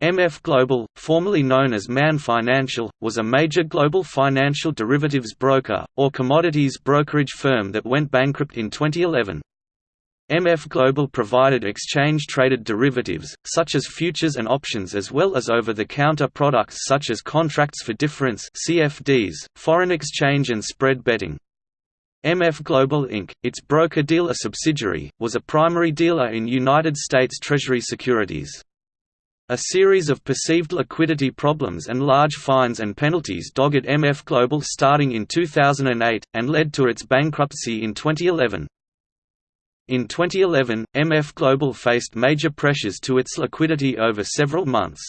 MF Global, formerly known as Man Financial, was a major global financial derivatives broker, or commodities brokerage firm that went bankrupt in 2011. MF Global provided exchange-traded derivatives, such as futures and options as well as over-the-counter products such as contracts for difference CFDs, foreign exchange and spread betting. MF Global Inc., its broker-dealer subsidiary, was a primary dealer in United States Treasury securities. A series of perceived liquidity problems and large fines and penalties dogged MF Global starting in 2008, and led to its bankruptcy in 2011. In 2011, MF Global faced major pressures to its liquidity over several months.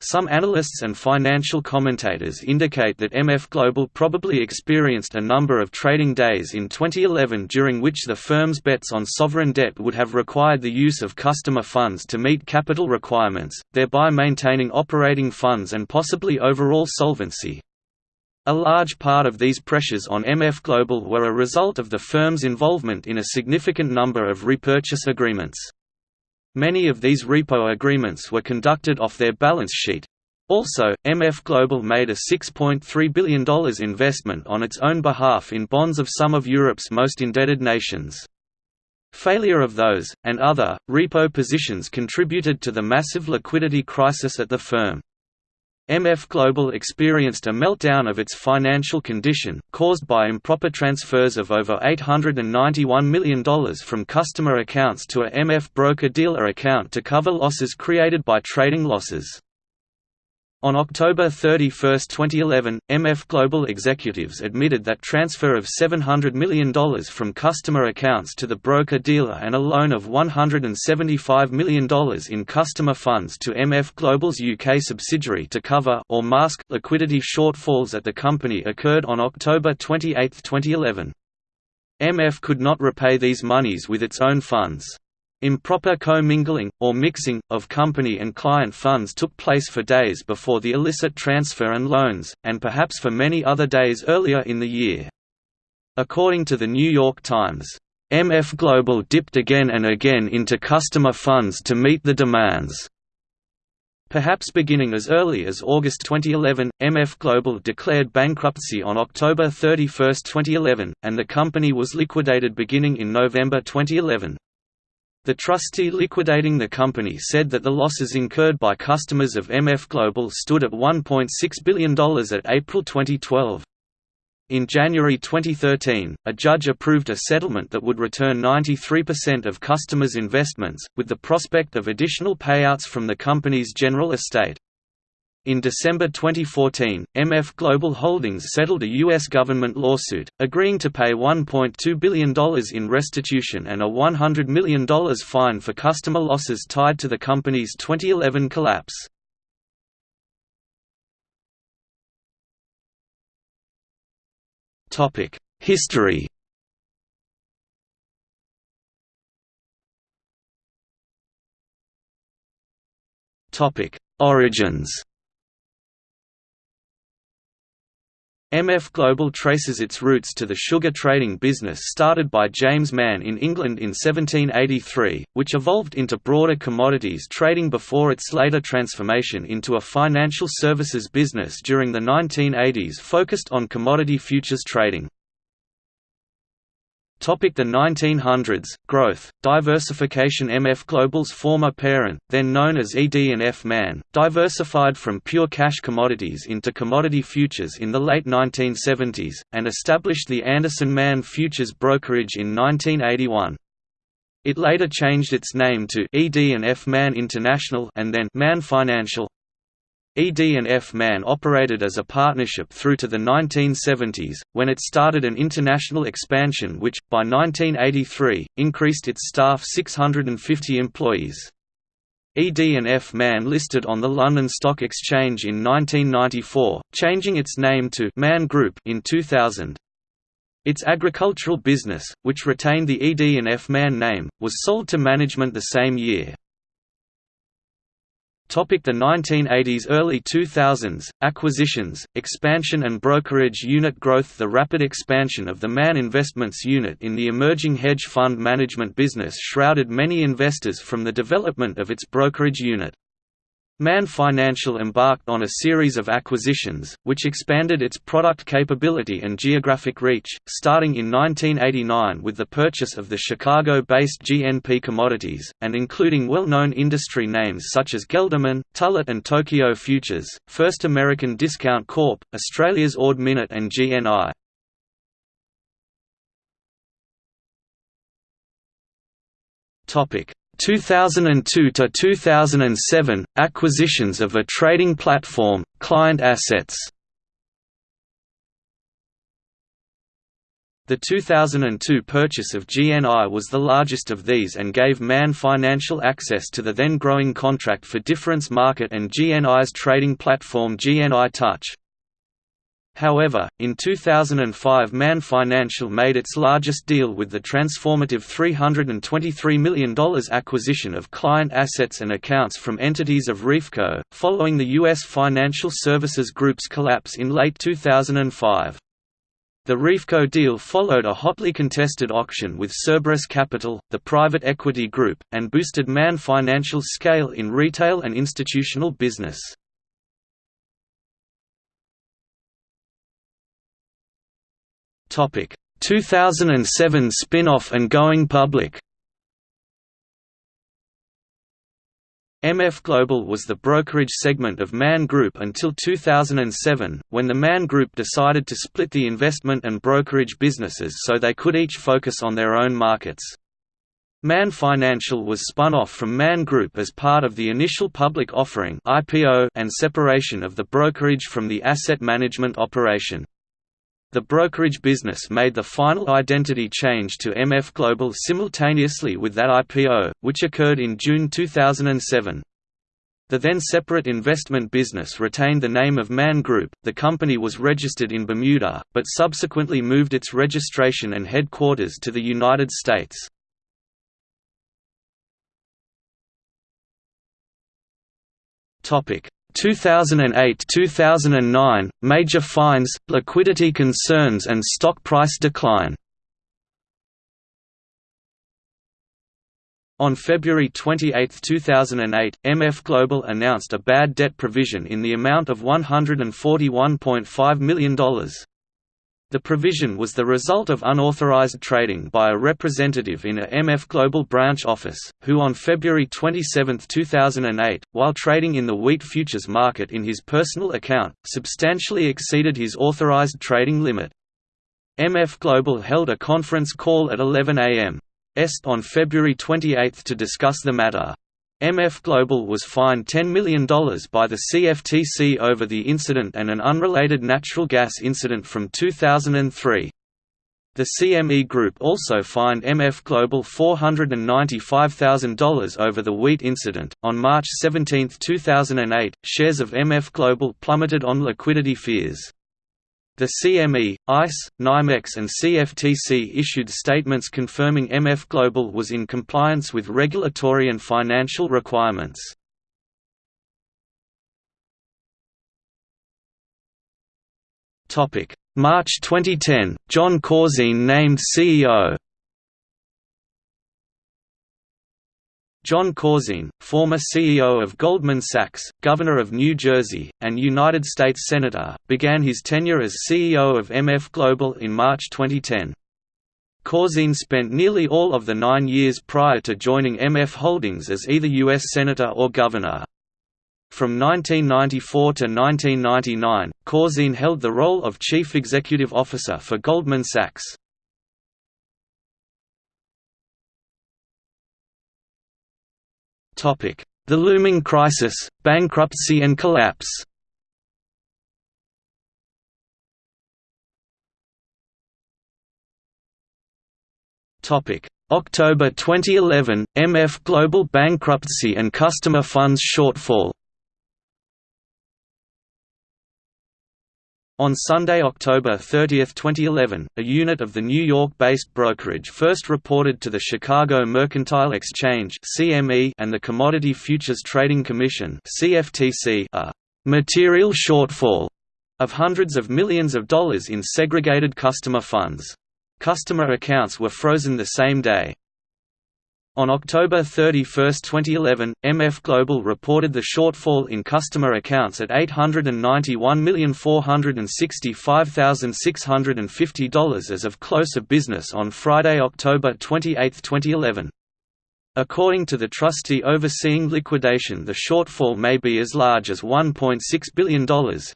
Some analysts and financial commentators indicate that MF Global probably experienced a number of trading days in 2011 during which the firm's bets on sovereign debt would have required the use of customer funds to meet capital requirements, thereby maintaining operating funds and possibly overall solvency. A large part of these pressures on MF Global were a result of the firm's involvement in a significant number of repurchase agreements. Many of these repo agreements were conducted off their balance sheet. Also, MF Global made a $6.3 billion investment on its own behalf in bonds of some of Europe's most indebted nations. Failure of those, and other, repo positions contributed to the massive liquidity crisis at the firm. MF Global experienced a meltdown of its financial condition, caused by improper transfers of over $891 million from customer accounts to a MF broker-dealer account to cover losses created by trading losses. On October 31, 2011, MF Global executives admitted that transfer of $700 million from customer accounts to the broker-dealer and a loan of $175 million in customer funds to MF Global's UK subsidiary to cover or mask liquidity shortfalls at the company occurred on October 28, 2011. MF could not repay these monies with its own funds. Improper co-mingling, or mixing, of company and client funds took place for days before the illicit transfer and loans, and perhaps for many other days earlier in the year. According to The New York Times, MF Global dipped again and again into customer funds to meet the demands. Perhaps beginning as early as August 2011, MF Global declared bankruptcy on October 31, 2011, and the company was liquidated beginning in November 2011. The trustee liquidating the company said that the losses incurred by customers of MF Global stood at $1.6 billion at April 2012. In January 2013, a judge approved a settlement that would return 93% of customers' investments, with the prospect of additional payouts from the company's general estate. In December 2014, MF Global Holdings settled a U.S. government lawsuit, agreeing to pay $1.2 billion in restitution and a $100 million fine for customer losses tied to the company's 2011 collapse. History Origins MF Global traces its roots to the sugar trading business started by James Mann in England in 1783, which evolved into broader commodities trading before its later transformation into a financial services business during the 1980s focused on commodity futures trading. The 1900s, growth, diversification. MF Global's former parent, then known as ED&F Man, diversified from pure cash commodities into commodity futures in the late 1970s, and established the Anderson Man Futures Brokerage in 1981. It later changed its name to ED&F Man International and then Man Financial, ED&F Man operated as a partnership through to the 1970s, when it started an international expansion which, by 1983, increased its staff 650 employees. ED&F Man listed on the London Stock Exchange in 1994, changing its name to Man Group in 2000. Its agricultural business, which retained the ED&F Man name, was sold to management the same year. The 1980s Early 2000s, acquisitions, expansion and brokerage unit growth The rapid expansion of the Man Investments unit in the emerging hedge fund management business shrouded many investors from the development of its brokerage unit. Man Financial embarked on a series of acquisitions, which expanded its product capability and geographic reach, starting in 1989 with the purchase of the Chicago-based GNP Commodities, and including well-known industry names such as Gelderman, Tullett and Tokyo Futures, First American Discount Corp., Australia's Ord Minnett and GNI. Topic 2002 to 2007 acquisitions of a trading platform client assets The 2002 purchase of GNI was the largest of these and gave Man Financial access to the then growing contract for difference market and GNI's trading platform GNI Touch. However, in 2005 Man Financial made its largest deal with the transformative $323 million acquisition of client assets and accounts from entities of REFCO, following the U.S. Financial Services Group's collapse in late 2005. The REFCO deal followed a hotly contested auction with Cerberus Capital, the private equity group, and boosted Man Financial's scale in retail and institutional business. Topic 2007 spin-off and going public. MF Global was the brokerage segment of Man Group until 2007, when the Man Group decided to split the investment and brokerage businesses so they could each focus on their own markets. Man Financial was spun off from Man Group as part of the initial public offering and separation of the brokerage from the asset management operation. The brokerage business made the final identity change to MF Global simultaneously with that IPO, which occurred in June 2007. The then separate investment business retained the name of Man Group. The company was registered in Bermuda, but subsequently moved its registration and headquarters to the United States. Topic: 2008–2009, major fines, liquidity concerns and stock price decline On February 28, 2008, MF Global announced a bad debt provision in the amount of $141.5 million. The provision was the result of unauthorized trading by a representative in a MF Global branch office, who on February 27, 2008, while trading in the wheat futures market in his personal account, substantially exceeded his authorized trading limit. MF Global held a conference call at 11 a.m. Est on February 28 to discuss the matter. MF Global was fined $10 million by the CFTC over the incident and an unrelated natural gas incident from 2003. The CME Group also fined MF Global $495,000 over the wheat incident. On March 17, 2008, shares of MF Global plummeted on liquidity fears. The CME, ICE, NYMEX and CFTC issued statements confirming MF Global was in compliance with regulatory and financial requirements. March 2010, Jon Corzine named CEO Jon Corzine, former CEO of Goldman Sachs, Governor of New Jersey, and United States Senator, began his tenure as CEO of MF Global in March 2010. Corzine spent nearly all of the nine years prior to joining MF Holdings as either U.S. Senator or Governor. From 1994 to 1999, Corzine held the role of Chief Executive Officer for Goldman Sachs. The looming crisis, bankruptcy and collapse. October 2011, MF Global bankruptcy and customer funds shortfall On Sunday, October 30, 2011, a unit of the New York-based brokerage first reported to the Chicago Mercantile Exchange and the Commodity Futures Trading Commission a material shortfall of hundreds of millions of dollars in segregated customer funds. Customer accounts were frozen the same day. On October 31, 2011, MF Global reported the shortfall in customer accounts at $891,465,650 as of close of business on Friday, October 28, 2011. According to the trustee overseeing liquidation, the shortfall may be as large as $1.6 billion.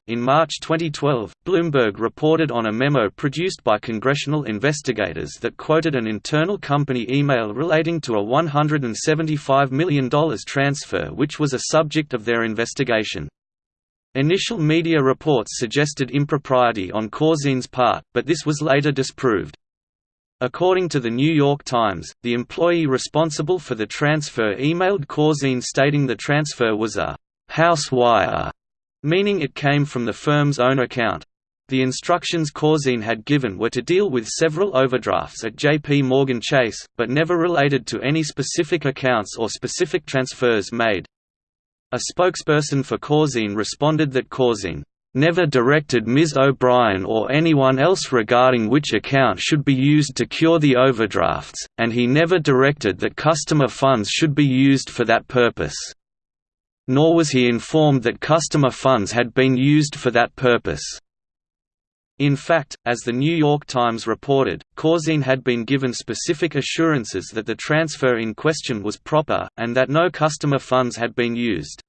In March 2012, Bloomberg reported on a memo produced by congressional investigators that quoted an internal company email relating to a $175 million transfer, which was a subject of their investigation. Initial media reports suggested impropriety on Corzine's part, but this was later disproved. According to The New York Times, the employee responsible for the transfer emailed Corzine stating the transfer was a «house wire», meaning it came from the firm's own account. The instructions Corzine had given were to deal with several overdrafts at JP Morgan Chase, but never related to any specific accounts or specific transfers made. A spokesperson for Corzine responded that Corzine never directed Ms. O'Brien or anyone else regarding which account should be used to cure the overdrafts, and he never directed that customer funds should be used for that purpose. Nor was he informed that customer funds had been used for that purpose. In fact, as the New York Times reported, Corzine had been given specific assurances that the transfer in question was proper, and that no customer funds had been used.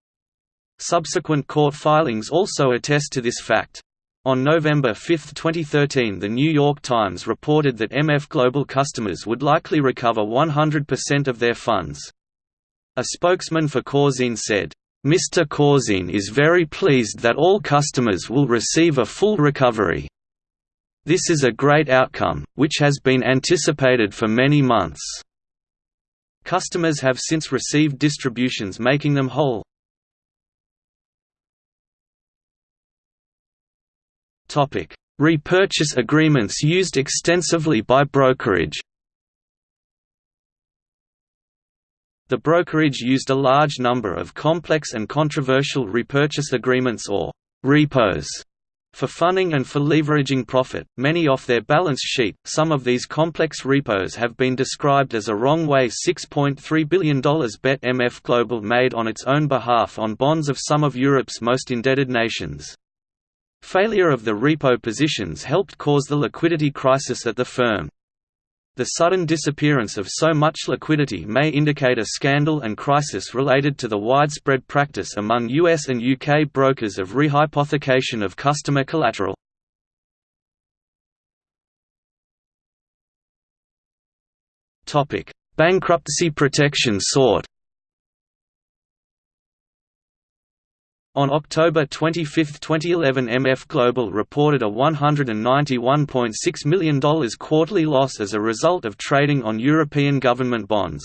Subsequent court filings also attest to this fact. On November 5, 2013 The New York Times reported that MF Global customers would likely recover 100% of their funds. A spokesman for Corzine said, "...Mr. Corzine is very pleased that all customers will receive a full recovery. This is a great outcome, which has been anticipated for many months." Customers have since received distributions making them whole. Topic: Repurchase agreements used extensively by brokerage. The brokerage used a large number of complex and controversial repurchase agreements or repos for funding and for leveraging profit, many off their balance sheet. Some of these complex repos have been described as a wrong way $6.3 billion bet MF Global made on its own behalf on bonds of some of Europe's most indebted nations. Failure of the repo positions helped cause the liquidity crisis at the firm. The sudden disappearance of so much liquidity may indicate a scandal and crisis related to the widespread practice among US and UK brokers of rehypothecation of customer collateral. Bankruptcy protection sought On October 25, 2011 MF Global reported a $191.6 million quarterly loss as a result of trading on European government bonds.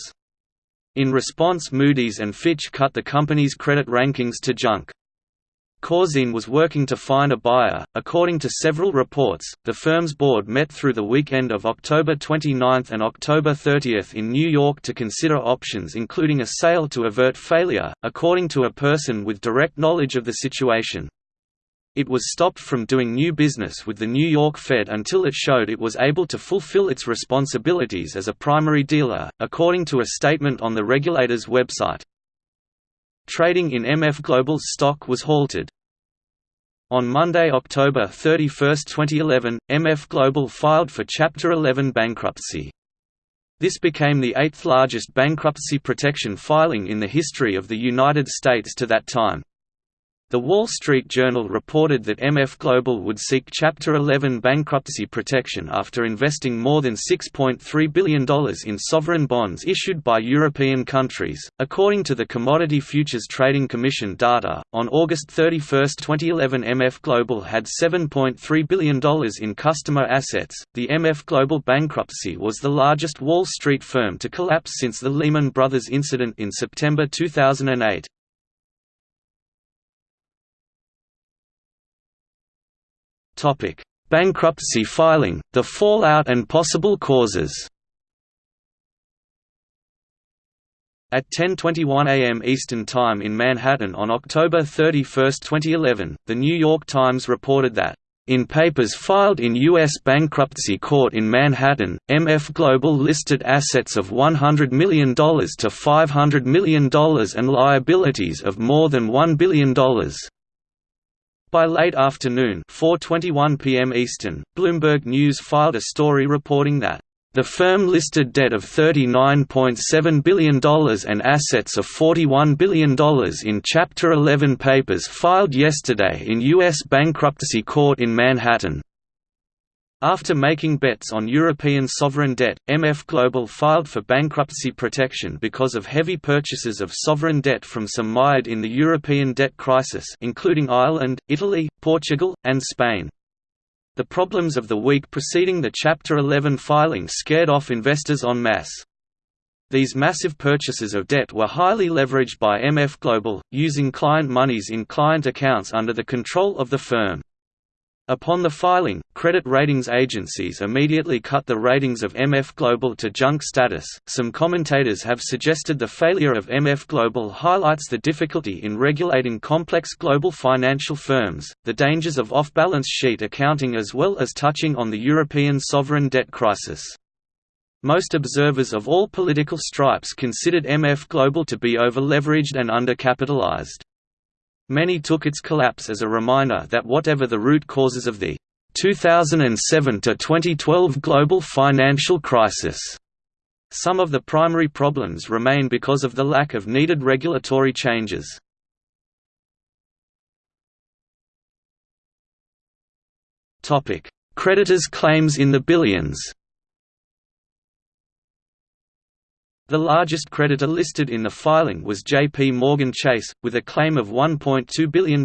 In response Moody's and Fitch cut the company's credit rankings to junk. Corzine was working to find a buyer. According to several reports, the firm's board met through the weekend of October 29 and October 30 in New York to consider options including a sale to avert failure, according to a person with direct knowledge of the situation. It was stopped from doing new business with the New York Fed until it showed it was able to fulfill its responsibilities as a primary dealer, according to a statement on the regulator's website. Trading in MF Global's stock was halted. On Monday, October 31, 2011, MF Global filed for Chapter 11 bankruptcy. This became the eighth largest bankruptcy protection filing in the history of the United States to that time. The Wall Street Journal reported that MF Global would seek Chapter 11 bankruptcy protection after investing more than $6.3 billion in sovereign bonds issued by European countries. According to the Commodity Futures Trading Commission data, on August 31, 2011, MF Global had $7.3 billion in customer assets. The MF Global bankruptcy was the largest Wall Street firm to collapse since the Lehman Brothers incident in September 2008. Topic: Bankruptcy filing, the fallout and possible causes. At 10:21 a.m. Eastern Time in Manhattan on October 31, 2011, The New York Times reported that In papers filed in U.S. bankruptcy court in Manhattan, MF Global listed assets of $100 million to $500 million and liabilities of more than $1 billion. By late afternoon 4.21 p.m. Eastern, Bloomberg News filed a story reporting that the firm listed debt of $39.7 billion and assets of $41 billion in Chapter 11 papers filed yesterday in U.S. bankruptcy court in Manhattan. After making bets on European sovereign debt, MF Global filed for bankruptcy protection because of heavy purchases of sovereign debt from some mired in the European debt crisis including Ireland, Italy, Portugal, and Spain. The problems of the week preceding the Chapter 11 filing scared off investors en masse. These massive purchases of debt were highly leveraged by MF Global, using client monies in client accounts under the control of the firm. Upon the filing, credit ratings agencies immediately cut the ratings of MF Global to junk status. Some commentators have suggested the failure of MF Global highlights the difficulty in regulating complex global financial firms, the dangers of off balance sheet accounting, as well as touching on the European sovereign debt crisis. Most observers of all political stripes considered MF Global to be over-leveraged and undercapitalized. Many took its collapse as a reminder that whatever the root causes of the 2007–2012 global financial crisis, some of the primary problems remain because of the lack of needed regulatory changes. Creditors' claims in the billions The largest creditor listed in the filing was J.P. Morgan Chase, with a claim of $1.2 billion.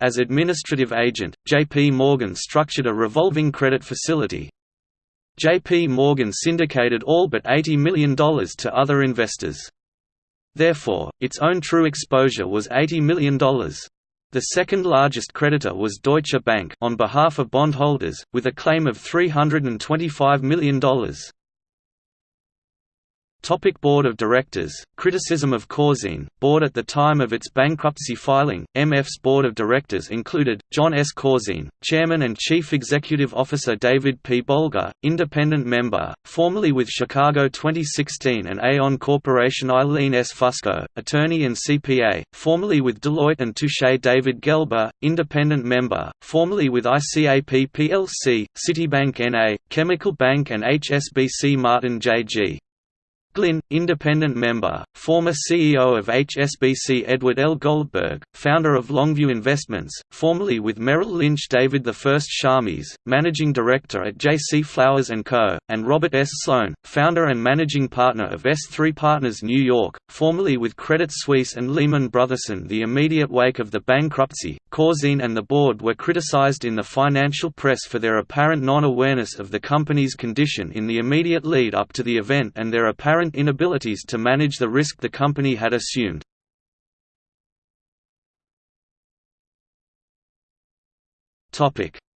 As administrative agent, J.P. Morgan structured a revolving credit facility. J.P. Morgan syndicated all but $80 million to other investors. Therefore, its own true exposure was $80 million. The second largest creditor was Deutsche Bank on behalf of bondholders, with a claim of $325 million. Topic Board of Directors Criticism of Corzine Board At the time of its bankruptcy filing, MF's board of directors included, Jon S. Corzine, Chairman and Chief Executive Officer David P. Bolger, Independent Member, formerly with Chicago 2016 and Aon Corporation Eileen S. Fusco, Attorney and CPA, formerly with Deloitte and Touche David Gelber, Independent Member, formerly with ICAP plc, Citibank N.A., Chemical Bank and HSBC Martin J.G. Glynn, independent member, former CEO of HSBC Edward L. Goldberg, founder of Longview Investments, formerly with Merrill Lynch David I Schamis, managing director at J.C. Flowers & Co., and Robert S. Sloan, founder and managing partner of S3 Partners New York, formerly with Credit Suisse and Lehman Brothers. The immediate wake of the bankruptcy, Corzine and the board were criticized in the financial press for their apparent non-awareness of the company's condition in the immediate lead up to the event and their apparent apparent inabilities to manage the risk the company had assumed.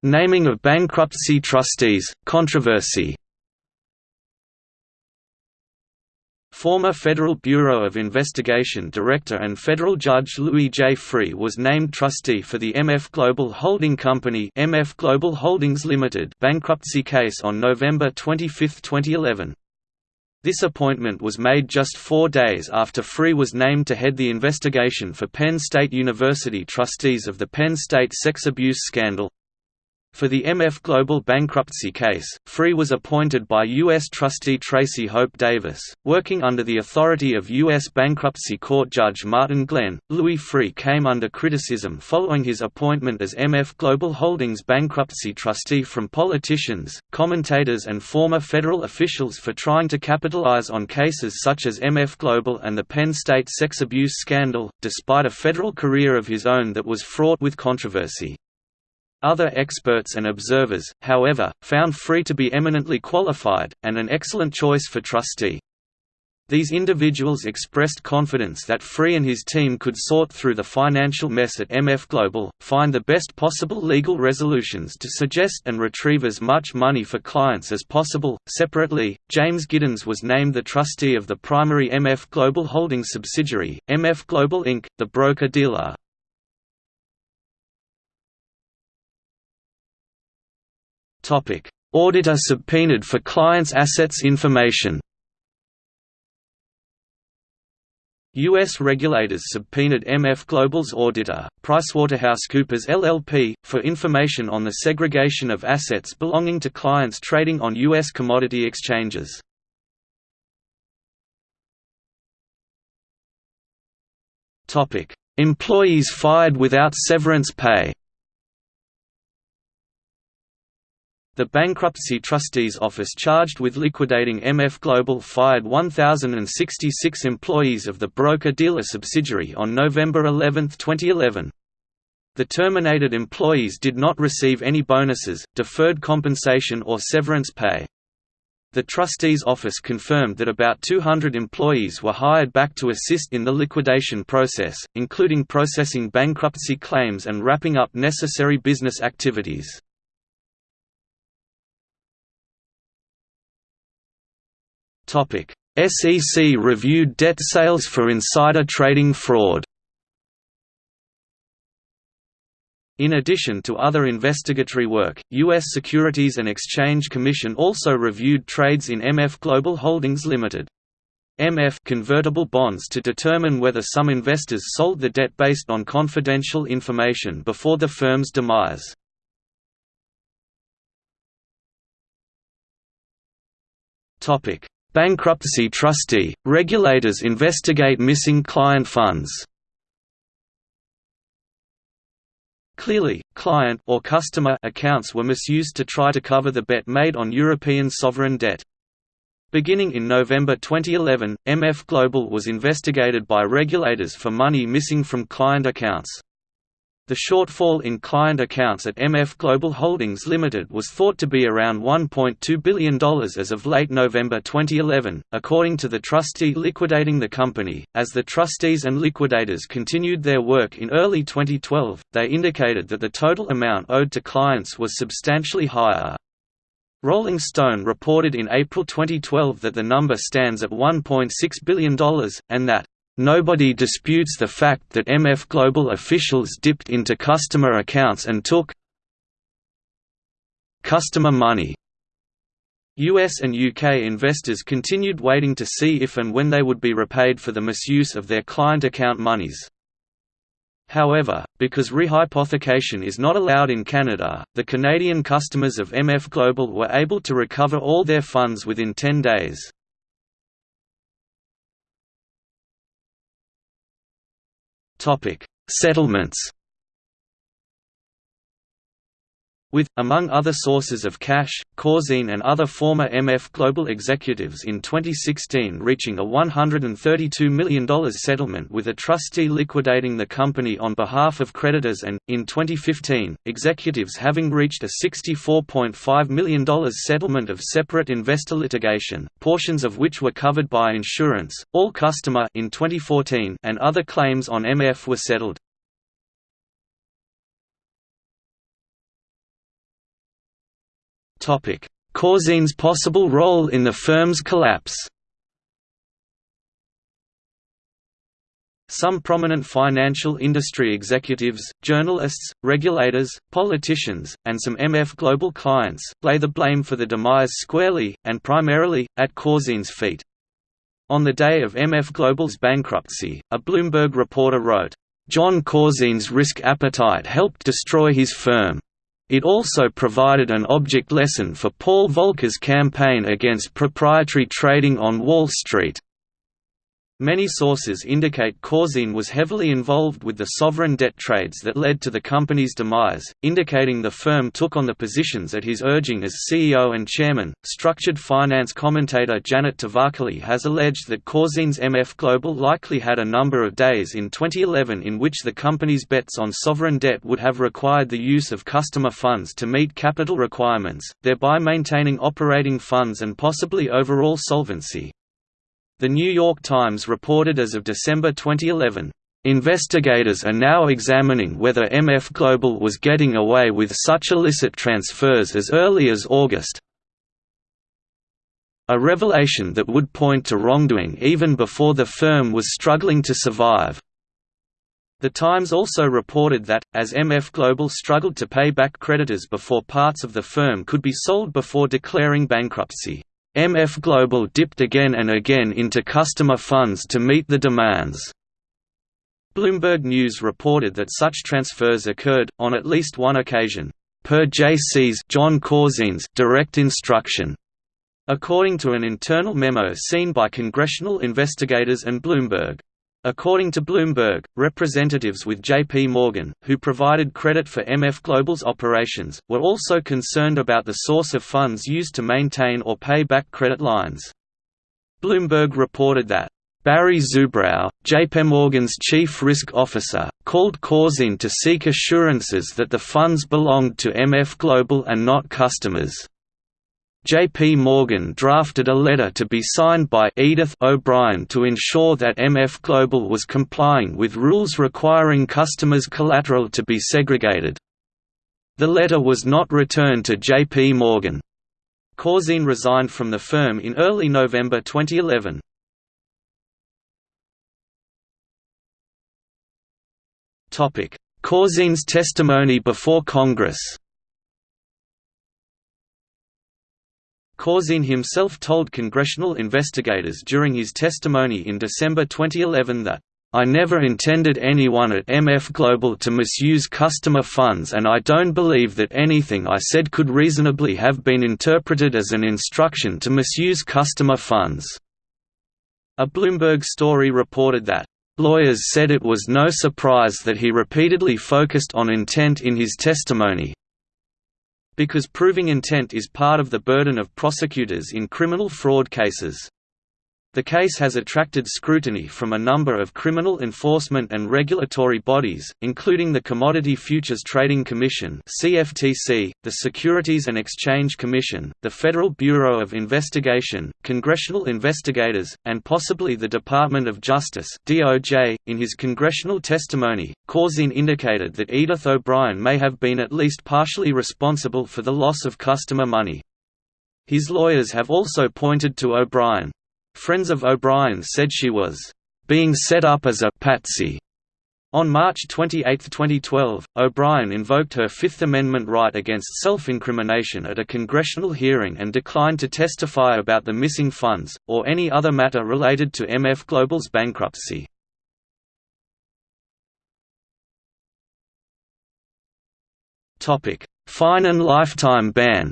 Naming of bankruptcy trustees, controversy Former Federal Bureau of Investigation Director and Federal Judge Louis J. Freeh was named trustee for the MF Global Holding Company MF Global Holdings Limited bankruptcy case on November 25, 2011. This appointment was made just four days after Freeh was named to head the investigation for Penn State University trustees of the Penn State sex abuse scandal. For the MF Global bankruptcy case, Freeh was appointed by U.S. trustee Tracy Hope Davis, working under the authority of U.S. bankruptcy court judge Martin Glenn. Louis Freeh came under criticism following his appointment as MF Global Holdings bankruptcy trustee from politicians, commentators, and former federal officials for trying to capitalize on cases such as MF Global and the Penn State sex abuse scandal, despite a federal career of his own that was fraught with controversy. Other experts and observers, however, found Freeh to be eminently qualified, and an excellent choice for trustee. These individuals expressed confidence that Freeh and his team could sort through the financial mess at MF Global, find the best possible legal resolutions to suggest and retrieve as much money for clients as possible. Separately, James Giddens was named the trustee of the primary MF Global Holdings subsidiary, MF Global Inc., the broker dealer. Auditor subpoenaed for clients' assets information U.S. regulators subpoenaed MF Global's auditor, PricewaterhouseCoopers LLP, for information on the segregation of assets belonging to clients trading on U.S. commodity exchanges. Employees fired without severance pay The Bankruptcy Trustees Office charged with liquidating MF Global fired 1,066 employees of the broker-dealer subsidiary on November 11, 2011. The terminated employees did not receive any bonuses, deferred compensation or severance pay. The trustees' office confirmed that about 200 employees were hired back to assist in the liquidation process, including processing bankruptcy claims and wrapping up necessary business activities. SEC reviewed debt sales for insider trading fraud In addition to other investigatory work, U.S. Securities and Exchange Commission also reviewed trades in MF Global Holdings Limited. MF convertible bonds to determine whether some investors sold the debt based on confidential information before the firm's demise. Topic: Bankruptcy trustee, regulators investigate missing client funds. Clearly, client or customer accounts were misused to try to cover the bet made on European sovereign debt. Beginning in November 2011, MF Global was investigated by regulators for money missing from client accounts. The shortfall in client accounts at MF Global Holdings Limited was thought to be around $1.2 billion as of late November 2011, according to the trustee liquidating the company. As the trustees and liquidators continued their work in early 2012, they indicated that the total amount owed to clients was substantially higher. Rolling Stone reported in April 2012 that the number stands at $1.6 billion, and that Nobody disputes the fact that MF Global officials dipped into customer accounts and took customer money. US and UK investors continued waiting to see if and when they would be repaid for the misuse of their client account monies. However, because rehypothecation is not allowed in Canada, the Canadian customers of MF Global were able to recover all their funds within 10 days. Topic: Settlements with, among other sources of cash, Corzine and other former MF Global executives in 2016 reaching a $132 million settlement with a trustee liquidating the company on behalf of creditors and, in 2015, executives having reached a $64.5 million settlement of separate investor litigation, portions of which were covered by insurance, all customer in 2014 and other claims on MF were settled. Corzine's possible role in the firm's collapse Some prominent financial industry executives, journalists, regulators, politicians, and some MF Global clients, lay the blame for the demise squarely, and primarily, at Corzine's feet. On the day of MF Global's bankruptcy, a Bloomberg reporter wrote, "...Jon Corzine's risk appetite helped destroy his firm. It also provided an object lesson for Paul Volcker's campaign against proprietary trading on Wall Street. Many sources indicate Corzine was heavily involved with the sovereign debt trades that led to the company's demise, indicating the firm took on the positions at his urging as CEO and chairman. Structured finance commentator Janet Tavakoli has alleged that Corzine's MF Global likely had a number of days in 2011 in which the company's bets on sovereign debt would have required the use of customer funds to meet capital requirements, thereby maintaining operating funds and possibly overall solvency. The New York Times reported as of December 2011, Investigators are now examining whether MF Global was getting away with such illicit transfers as early as August, a revelation that would point to wrongdoing even before the firm was struggling to survive. The Times also reported that, as MF Global struggled to pay back creditors before parts of the firm could be sold before declaring bankruptcy, MF Global dipped again and again into customer funds to meet the demands. Bloomberg News reported that such transfers occurred, on at least one occasion, per JC's Jon Corzine's direct instruction. According to an internal memo seen by congressional investigators and Bloomberg. According to Bloomberg, representatives with JP Morgan, who provided credit for MF Global's operations, were also concerned about the source of funds used to maintain or pay back credit lines. Bloomberg reported that, Barry Zubrow, JPMorgan's chief risk officer, called Corzine to seek assurances that the funds belonged to MF Global and not customers. J.P. Morgan drafted a letter to be signed by Edith O'Brien to ensure that MF Global was complying with rules requiring customers' collateral to be segregated. The letter was not returned to J.P. Morgan. Corzine resigned from the firm in early November 2011. Corzine's testimony before Congress Corzine himself told congressional investigators during his testimony in December 2011 that, I never intended anyone at MF Global to misuse customer funds and I don't believe that anything I said could reasonably have been interpreted as an instruction to misuse customer funds." A Bloomberg story reported that, "...lawyers said it was no surprise that he repeatedly focused on intent in his testimony, because proving intent is part of the burden of prosecutors in criminal fraud cases. The case has attracted scrutiny from a number of criminal enforcement and regulatory bodies, including the Commodity Futures Trading Commission (CFTC), the Securities and Exchange Commission, the Federal Bureau of Investigation, congressional investigators, and possibly the Department of Justice (DOJ). In his congressional testimony, Corzine indicated that Edith O'Brien may have been at least partially responsible for the loss of customer money. His lawyers have also pointed to O'Brien, Friends of O'Brien said she was being set up as a patsy. On March 28, 2012, O'Brien invoked her Fifth Amendment right against self-incrimination at a congressional hearing and declined to testify about the missing funds, or any other matter related to MF Global's bankruptcy. Fine and lifetime ban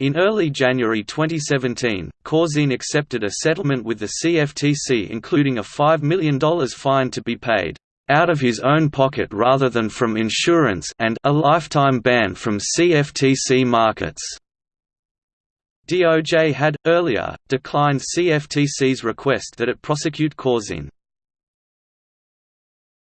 In early January 2017, Corzine accepted a settlement with the CFTC including a $5 million fine to be paid out of his own pocket rather than from insurance and a lifetime ban from CFTC markets. DOJ had, earlier, declined CFTC's request that it prosecute Corzine.